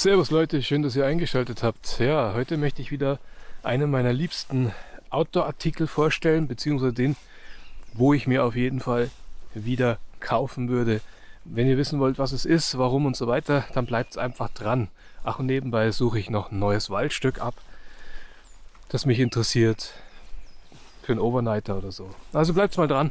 Servus Leute, schön, dass ihr eingeschaltet habt. Ja, heute möchte ich wieder einen meiner liebsten Outdoor-Artikel vorstellen, beziehungsweise den, wo ich mir auf jeden Fall wieder kaufen würde. Wenn ihr wissen wollt, was es ist, warum und so weiter, dann bleibt es einfach dran. Ach, und nebenbei suche ich noch ein neues Waldstück ab, das mich interessiert für einen Overnighter oder so. Also bleibt mal dran.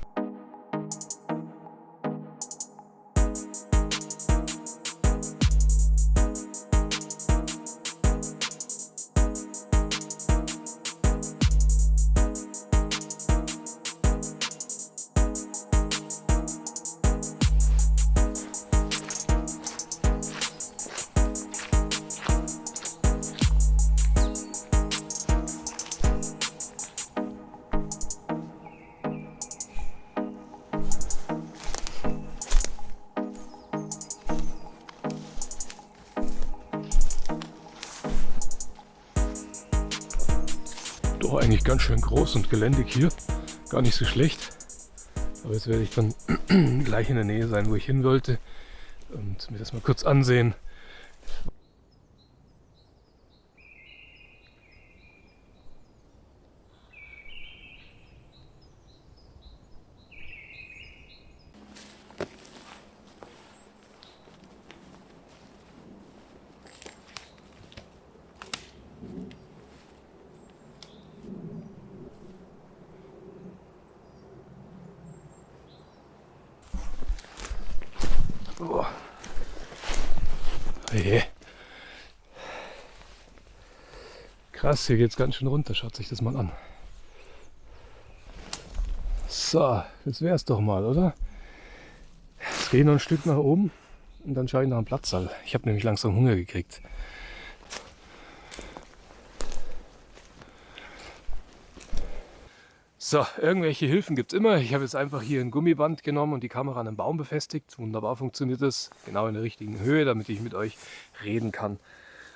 Doch eigentlich ganz schön groß und geländig hier. Gar nicht so schlecht. Aber jetzt werde ich dann gleich in der Nähe sein, wo ich hin wollte. Und mir das mal kurz ansehen. Krass, hier geht es ganz schön runter. Schaut sich das mal an. So, das wäre es doch mal, oder? Jetzt gehe ich noch ein Stück nach oben und dann schaue ich nach dem Platzsaal. Ich habe nämlich langsam Hunger gekriegt. So, irgendwelche Hilfen gibt es immer. Ich habe jetzt einfach hier ein Gummiband genommen und die Kamera an einen Baum befestigt. Wunderbar funktioniert das. Genau in der richtigen Höhe, damit ich mit euch reden kann.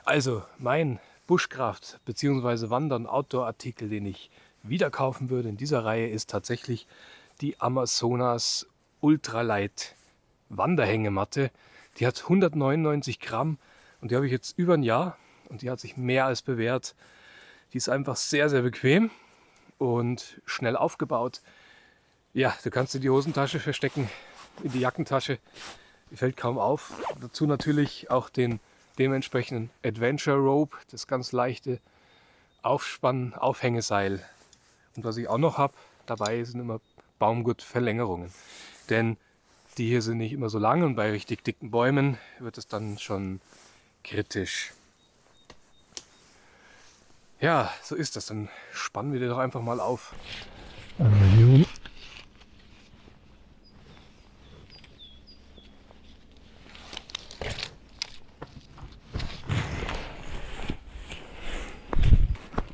Also, mein Bushcraft bzw. Wandern Outdoor-Artikel, den ich wieder kaufen würde in dieser Reihe, ist tatsächlich die Amazonas Ultralight Wanderhängematte. Die hat 199 Gramm und die habe ich jetzt über ein Jahr und die hat sich mehr als bewährt. Die ist einfach sehr, sehr bequem und schnell aufgebaut. Ja, du kannst in die Hosentasche verstecken, in die Jackentasche, die fällt kaum auf. Dazu natürlich auch den dementsprechenden Adventure Rope, das ganz leichte Aufspannen, Aufhängeseil. Und was ich auch noch habe, dabei sind immer Baumgurtverlängerungen. Denn die hier sind nicht immer so lang und bei richtig dicken Bäumen wird es dann schon kritisch. Ja, so ist das. Dann spannen wir die doch einfach mal auf. Einmal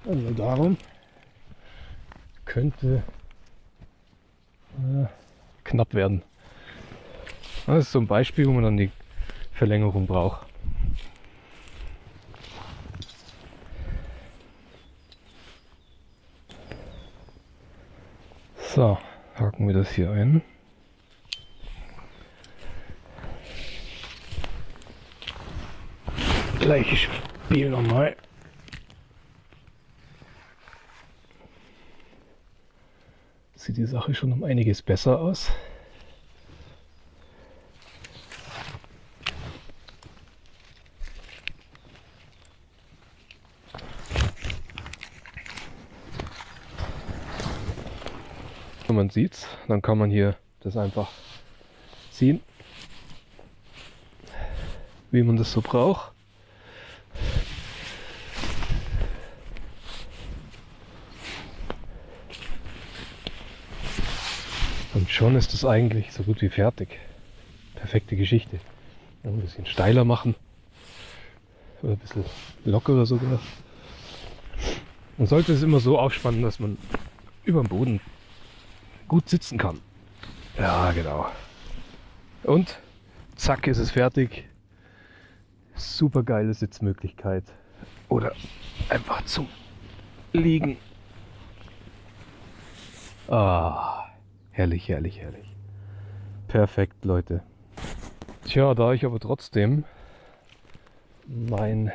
Also darum könnte äh, knapp werden. Das ist so ein Beispiel, wo man dann die Verlängerung braucht. So, haken wir das hier ein. Gleiches Spiel nochmal. Sieht die Sache schon um einiges besser aus. Und man sieht's, dann kann man hier das einfach ziehen, wie man das so braucht. Schon ist es eigentlich so gut wie fertig. Perfekte Geschichte. Ein bisschen steiler machen. Oder ein bisschen lockerer sogar. Man sollte es immer so aufspannen, dass man über dem Boden gut sitzen kann. Ja, genau. Und zack ist es fertig. Super geile Sitzmöglichkeit. Oder einfach zum Liegen. Ah, herrlich, herrlich, herrlich. Perfekt, Leute. Tja, da ich aber trotzdem mein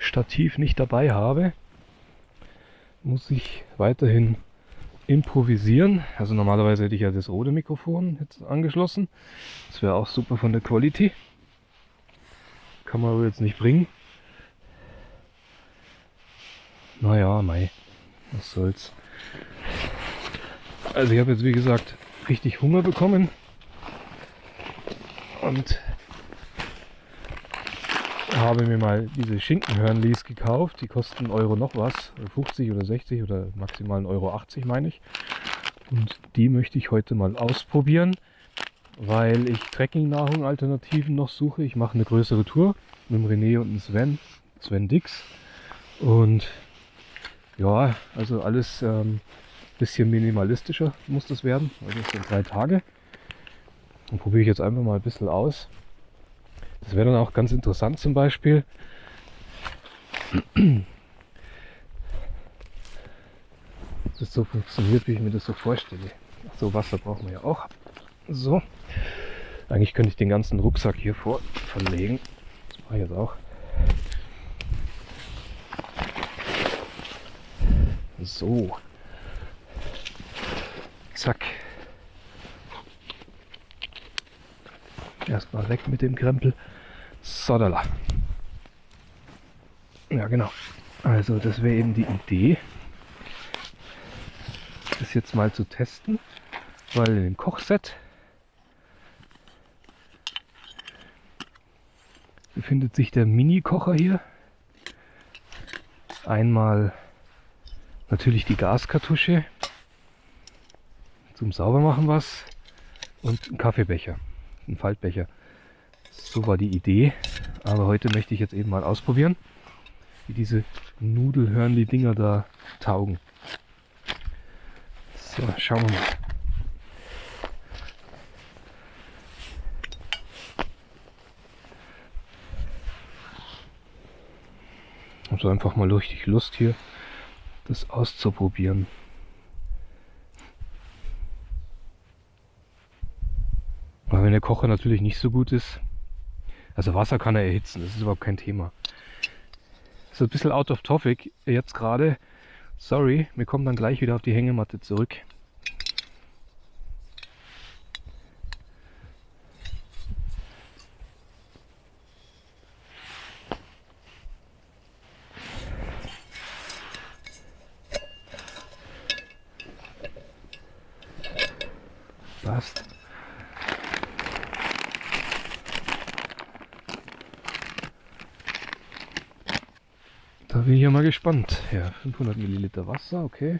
Stativ nicht dabei habe, muss ich weiterhin improvisieren. Also normalerweise hätte ich ja das rote Mikrofon jetzt angeschlossen. Das wäre auch super von der Quality. Kann man aber jetzt nicht bringen. Naja, mei, was soll's. Also ich habe jetzt wie gesagt richtig Hunger bekommen und habe mir mal diese Schinkenhörnlis gekauft. Die kosten Euro noch was, 50 oder 60 oder maximal 1,80 Euro 80 meine ich. Und die möchte ich heute mal ausprobieren, weil ich Trekking-Nahrung-Alternativen noch suche. Ich mache eine größere Tour mit dem René und dem Sven, Sven Dix. Und ja, also alles ähm, bisschen minimalistischer muss das werden. Also das sind drei Tage. Und probiere ich jetzt einfach mal ein bisschen aus. Das wäre dann auch ganz interessant zum Beispiel. Das so funktioniert, wie ich mir das so vorstelle. Ach so, Wasser brauchen wir ja auch. So. Eigentlich könnte ich den ganzen Rucksack hier vor verlegen. Das mache ich jetzt auch. So. Zack. Erstmal weg mit dem Krempel. Sodala. Ja, genau. Also, das wäre eben die Idee, das jetzt mal zu testen, weil in dem Kochset befindet sich der Mini-Kocher hier. Einmal natürlich die Gaskartusche zum Saubermachen was und ein Kaffeebecher ein Faltbecher. So war die Idee. Aber heute möchte ich jetzt eben mal ausprobieren, wie diese Nudelhörnli-Dinger da taugen. So, schauen wir mal. Also einfach mal richtig Lust hier, das auszuprobieren. Wenn der Kocher natürlich nicht so gut ist, also Wasser kann er erhitzen, das ist überhaupt kein Thema. So ein bisschen out of topic jetzt gerade. Sorry, wir kommen dann gleich wieder auf die Hängematte zurück. Passt. Da bin ich ja mal gespannt. Ja, 500 Milliliter Wasser, okay.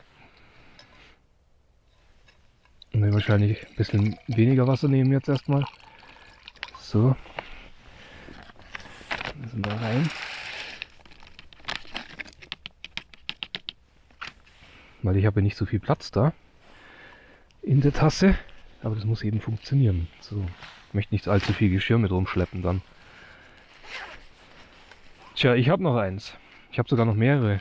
Und dann wahrscheinlich ein bisschen weniger Wasser nehmen jetzt erstmal. So. Müssen da rein. Weil ich habe ja nicht so viel Platz da in der Tasse. Aber das muss eben funktionieren. So. Ich möchte nicht allzu viel Geschirr mit rumschleppen dann. Tja, ich habe noch eins. Ich habe sogar noch mehrere.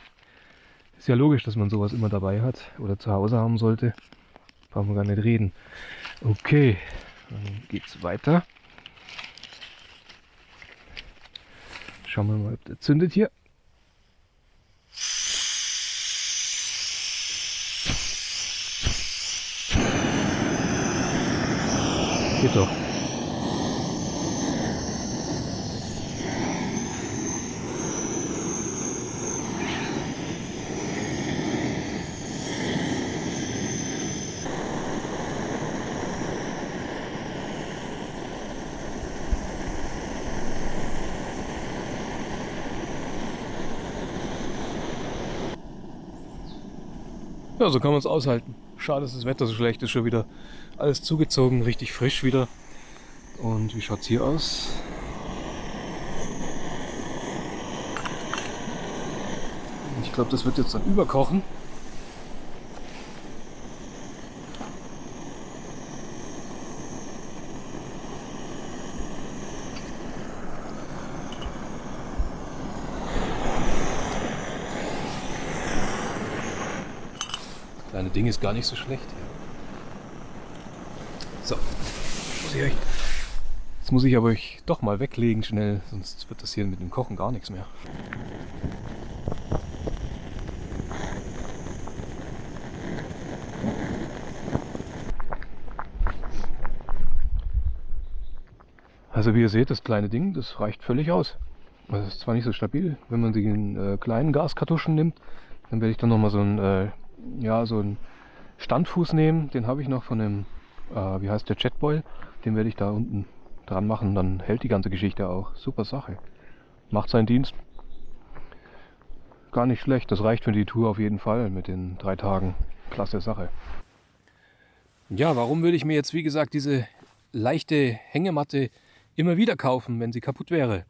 Ist ja logisch, dass man sowas immer dabei hat oder zu Hause haben sollte. Brauchen wir gar nicht reden. Okay, dann geht's weiter. Schauen wir mal, ob der zündet hier. Geht doch. Ja, so kann man es aushalten. Schade, dass das Wetter so schlecht ist, schon wieder alles zugezogen, richtig frisch wieder. Und wie schaut es hier aus? Ich glaube, das wird jetzt dann überkochen. Ding ist gar nicht so schlecht. So, Jetzt muss ich aber euch doch mal weglegen schnell, sonst wird das hier mit dem Kochen gar nichts mehr. Also wie ihr seht, das kleine Ding, das reicht völlig aus. Das ist zwar nicht so stabil, wenn man den äh, kleinen Gaskartuschen nimmt, dann werde ich dann nochmal so einen, äh, ja, so einen Standfuß nehmen. Den habe ich noch von dem, äh, wie heißt der, Jetboil. Den werde ich da unten dran machen, dann hält die ganze Geschichte auch. Super Sache. Macht seinen Dienst. Gar nicht schlecht, das reicht für die Tour auf jeden Fall mit den drei Tagen. Klasse Sache. Ja, warum würde ich mir jetzt wie gesagt diese leichte Hängematte immer wieder kaufen, wenn sie kaputt wäre?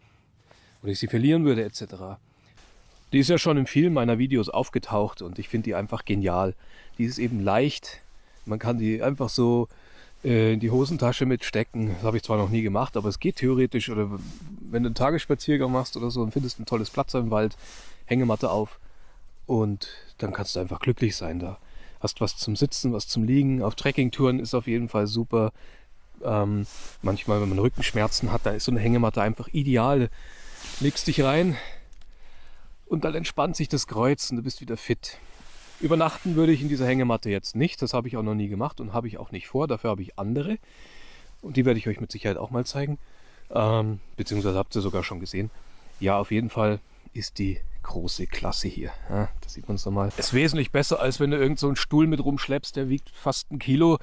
Oder ich sie verlieren würde etc. Die ist ja schon in vielen meiner Videos aufgetaucht und ich finde die einfach genial. Die ist eben leicht, man kann die einfach so äh, in die Hosentasche mitstecken. Das habe ich zwar noch nie gemacht, aber es geht theoretisch. Oder wenn du einen Tagesspaziergang machst oder so und findest ein tolles Platz im Wald, Hängematte auf und dann kannst du einfach glücklich sein da. Hast was zum Sitzen, was zum Liegen. Auf Trekkingtouren ist auf jeden Fall super. Ähm, manchmal, wenn man Rückenschmerzen hat, da ist so eine Hängematte einfach ideal. Legst dich rein und dann entspannt sich das Kreuz und du bist wieder fit. Übernachten würde ich in dieser Hängematte jetzt nicht. Das habe ich auch noch nie gemacht und habe ich auch nicht vor. Dafür habe ich andere. Und die werde ich euch mit Sicherheit auch mal zeigen. Ähm, beziehungsweise habt ihr sogar schon gesehen. Ja, auf jeden Fall ist die große Klasse hier. Ja, das sieht man es nochmal. Ist wesentlich besser, als wenn du irgend so einen Stuhl mit rumschleppst. Der wiegt fast ein Kilo.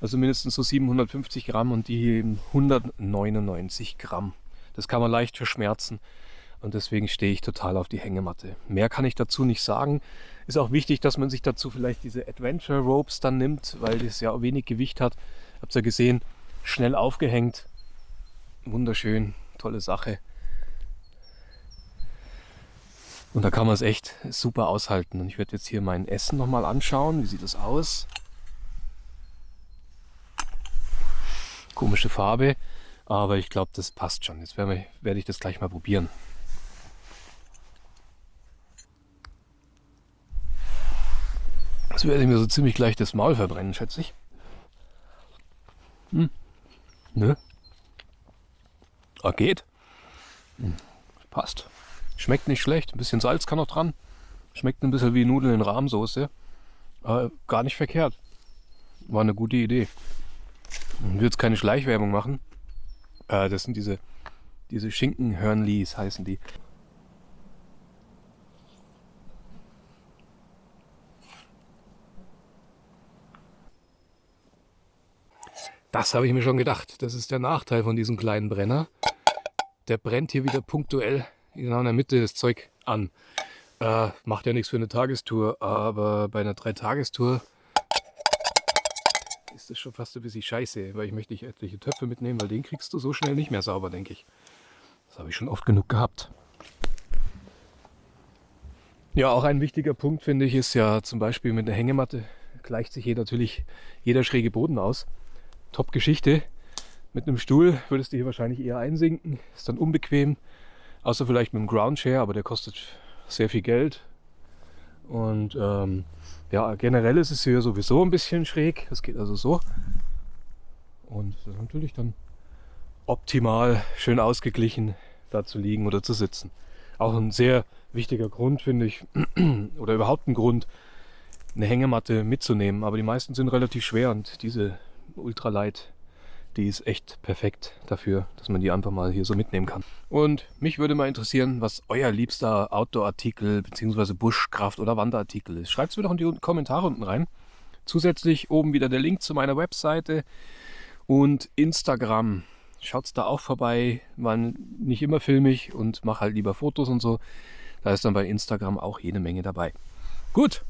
Also mindestens so 750 Gramm und die hier eben 199 Gramm. Das kann man leicht verschmerzen. Und deswegen stehe ich total auf die Hängematte. Mehr kann ich dazu nicht sagen. Ist auch wichtig, dass man sich dazu vielleicht diese Adventure Ropes dann nimmt, weil das ja wenig Gewicht hat. Habt ihr ja gesehen, schnell aufgehängt. Wunderschön, tolle Sache. Und da kann man es echt super aushalten. Und ich werde jetzt hier mein Essen nochmal anschauen. Wie sieht das aus? Komische Farbe, aber ich glaube, das passt schon. Jetzt werde ich das gleich mal probieren. Das werde ich mir so ziemlich gleich das Maul verbrennen, schätze ich. Hm. Ne? Ah, geht. Hm. Passt. Schmeckt nicht schlecht. Ein bisschen Salz kann noch dran. Schmeckt ein bisschen wie Nudeln in Rahmsoße. Aber gar nicht verkehrt. War eine gute Idee. Ich will jetzt keine Schleichwerbung machen. Äh, das sind diese, diese Schinkenhörnlis heißen die. Das habe ich mir schon gedacht. Das ist der Nachteil von diesem kleinen Brenner. Der brennt hier wieder punktuell genau in der Mitte das Zeug an. Äh, macht ja nichts für eine Tagestour, aber bei einer Dreitagestour ist das schon fast ein bisschen scheiße, weil ich möchte nicht etliche Töpfe mitnehmen, weil den kriegst du so schnell nicht mehr sauber, denke ich. Das habe ich schon oft genug gehabt. Ja, auch ein wichtiger Punkt finde ich ist ja zum Beispiel mit der Hängematte gleicht sich hier natürlich jeder schräge Boden aus. Top-Geschichte. Mit einem Stuhl würdest du hier wahrscheinlich eher einsinken. Ist dann unbequem. Außer vielleicht mit einem Ground Chair, aber der kostet sehr viel Geld. Und ähm, ja, generell ist es hier sowieso ein bisschen schräg. Das geht also so. Und das ist natürlich dann optimal, schön ausgeglichen, da zu liegen oder zu sitzen. Auch ein sehr wichtiger Grund, finde ich, oder überhaupt ein Grund, eine Hängematte mitzunehmen. Aber die meisten sind relativ schwer und diese Ultralight, die ist echt perfekt dafür, dass man die einfach mal hier so mitnehmen kann. Und mich würde mal interessieren, was euer liebster Outdoor-Artikel bzw. Buschkraft- oder Wanderartikel ist. Schreibt es mir doch in die Kommentare unten rein. Zusätzlich oben wieder der Link zu meiner Webseite und Instagram. Schaut da auch vorbei, man nicht immer filmig und mache halt lieber Fotos und so. Da ist dann bei Instagram auch jede Menge dabei. Gut,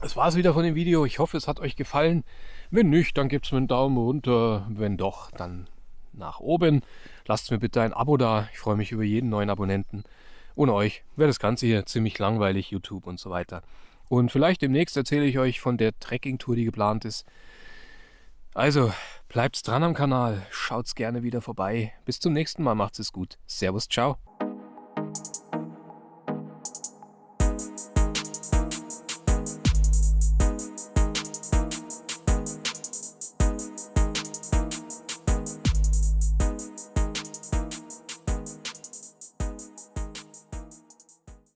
das war es wieder von dem Video. Ich hoffe, es hat euch gefallen. Wenn nicht, dann gebt es mir einen Daumen runter. Wenn doch, dann nach oben. Lasst mir bitte ein Abo da. Ich freue mich über jeden neuen Abonnenten. Ohne euch wäre das Ganze hier ziemlich langweilig, YouTube und so weiter. Und vielleicht demnächst erzähle ich euch von der Trekkingtour, die geplant ist. Also, bleibt dran am Kanal. Schaut's gerne wieder vorbei. Bis zum nächsten Mal. Macht's es gut. Servus, ciao.